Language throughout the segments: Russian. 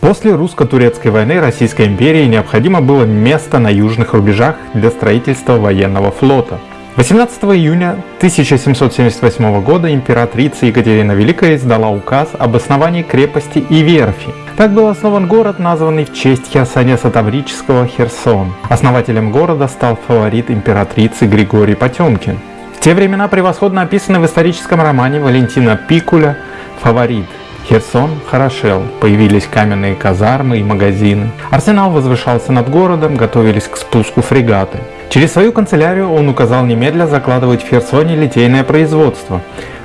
После русско-турецкой войны Российской империи необходимо было место на южных рубежах для строительства военного флота. 18 июня 1778 года императрица Екатерина Великая издала указ об основании крепости и верфи. Так был основан город, названный в честь Херсонеса Таврического Херсон. Основателем города стал фаворит императрицы Григорий Потемкин. В те времена превосходно описаны в историческом романе Валентина Пикуля «Фаворит». Херсон хорошел, появились каменные казармы и магазины. Арсенал возвышался над городом, готовились к спуску фрегаты. Через свою канцелярию он указал немедля закладывать в Херсоне литейное производство.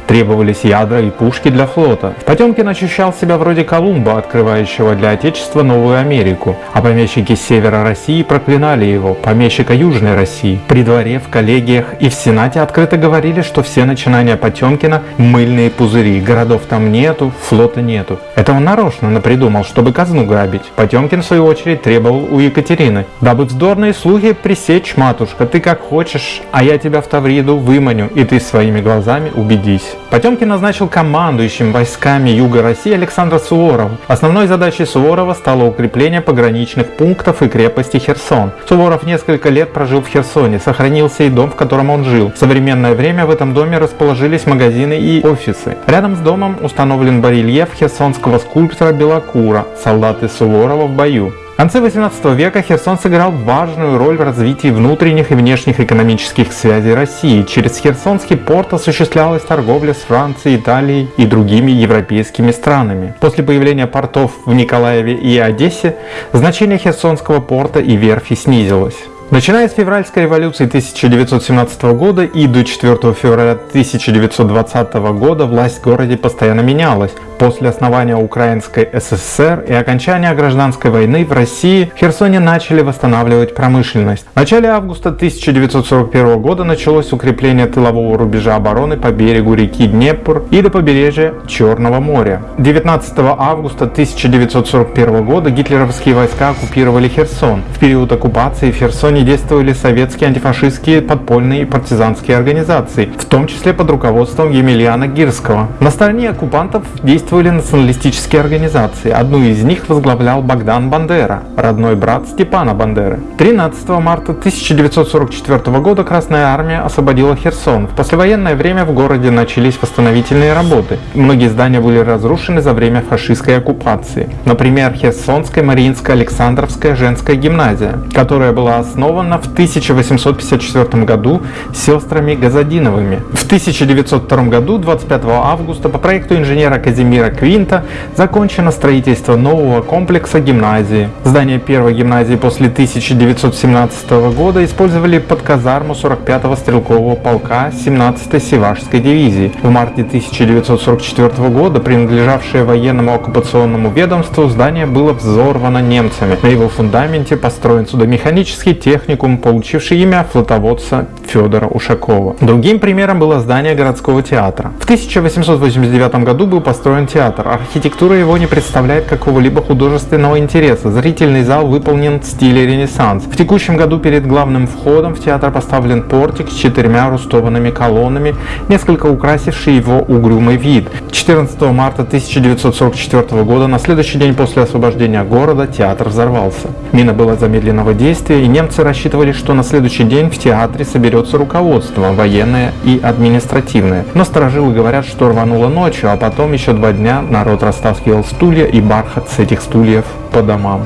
Требовались ядра и пушки для флота. Потемкин ощущал себя вроде Колумба, открывающего для Отечества Новую Америку. А помещики севера России проклинали его, помещика Южной России. При дворе, в коллегиях и в Сенате открыто говорили, что все начинания Потемкина – мыльные пузыри. Городов там нету, флота нету. Это он нарочно напридумал, чтобы казну грабить. Потемкин, в свою очередь, требовал у Екатерины. Дабы вздорные слухи пресечь, матушка, ты как хочешь, а я тебя в Тавриду выманю, и ты своими глазами убедись. Потемкин назначил командующим войсками Юга России Александра Суворова. Основной задачей Суворова стало укрепление пограничных пунктов и крепости Херсон. Суворов несколько лет прожил в Херсоне, сохранился и дом, в котором он жил. В современное время в этом доме расположились магазины и офисы. Рядом с домом установлен барельеф херсонского скульптора Белокура «Солдаты Суворова в бою». В конце 18 века Херсон сыграл важную роль в развитии внутренних и внешних экономических связей России. Через Херсонский порт осуществлялась торговля с Францией, Италией и другими европейскими странами. После появления портов в Николаеве и Одессе значение Херсонского порта и верфи снизилось. Начиная с февральской революции 1917 года и до 4 февраля 1920 года власть в городе постоянно менялась. После основания Украинской ССР и окончания гражданской войны в России в Херсоне начали восстанавливать промышленность. В начале августа 1941 года началось укрепление тылового рубежа обороны по берегу реки Днепр и до побережья Черного моря. 19 августа 1941 года гитлеровские войска оккупировали Херсон. В период оккупации в Херсоне действовали советские антифашистские подпольные и партизанские организации, в том числе под руководством Емельяна Гирского. На стороне оккупантов действовали действовали националистические организации. Одну из них возглавлял Богдан Бандера, родной брат Степана Бандеры. 13 марта 1944 года Красная Армия освободила Херсон. В послевоенное время в городе начались восстановительные работы. Многие здания были разрушены за время фашистской оккупации. Например, Херсонская Мариинская Александровская женская гимназия, которая была основана в 1854 году сестрами Газадиновыми. В 1902 году, 25 августа, по проекту инженера Казимира Мира Квинта закончено строительство нового комплекса гимназии. Здание первой гимназии после 1917 года использовали под казарму 45-го стрелкового полка 17-й Севашской дивизии. В марте 1944 года, принадлежавшее военному оккупационному ведомству, здание было взорвано немцами. На его фундаменте построен судомеханический техникум, получивший имя флотоводца Федора Ушакова. Другим примером было здание городского театра. В 1889 году был построен театр. Архитектура его не представляет какого-либо художественного интереса. Зрительный зал выполнен в стиле Ренессанс. В текущем году перед главным входом в театр поставлен портик с четырьмя рустованными колоннами, несколько украсивший его угрюмый вид. 14 марта 1944 года, на следующий день после освобождения города, театр взорвался. Мина была замедленного действия, и немцы рассчитывали, что на следующий день в театре соберется руководство, военное и административное. Но сторожилы говорят, что рвануло ночью, а потом еще два дня народ растаскивал стулья и бархат с этих стульев по домам.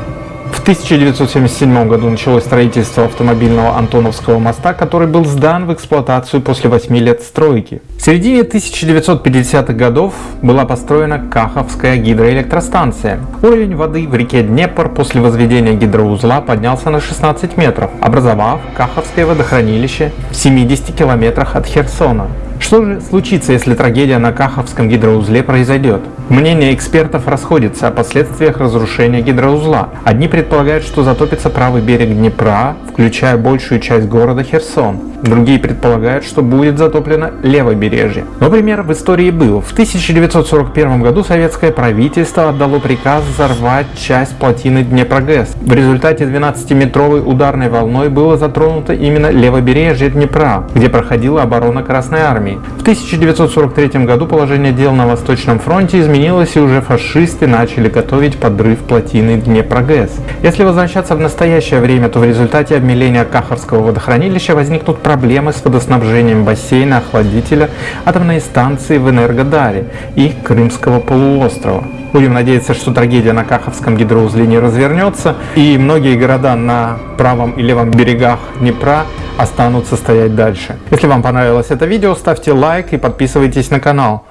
В 1977 году началось строительство автомобильного Антоновского моста, который был сдан в эксплуатацию после 8 лет стройки. В середине 1950-х годов была построена Каховская гидроэлектростанция. Уровень воды в реке Днепр после возведения гидроузла поднялся на 16 метров, образовав Каховское водохранилище в 70 километрах от Херсона. Что же случится, если трагедия на Каховском гидроузле произойдет? Мнения экспертов расходятся о последствиях разрушения гидроузла. Одни предполагают, что затопится правый берег Днепра, включая большую часть города Херсон. Другие предполагают, что будет затоплено левобережье. Но пример в истории был. В 1941 году советское правительство отдало приказ взорвать часть плотины Днепрогэс. В результате 12-метровой ударной волной было затронуто именно левобережье Днепра, где проходила оборона Красной Армии. В 1943 году положение дел на Восточном фронте изменилось и уже фашисты начали готовить подрыв плотины Днепрогэс. Если возвращаться в настоящее время, то в результате обмеления Кахарского водохранилища возникнут проблемы с водоснабжением бассейна охладителя атомной станции в Энергодаре и Крымского полуострова. Будем надеяться, что трагедия на Каховском гидроузле не развернется, и многие города на правом и левом берегах Днепра останутся стоять дальше. Если вам понравилось это видео, ставьте лайк и подписывайтесь на канал.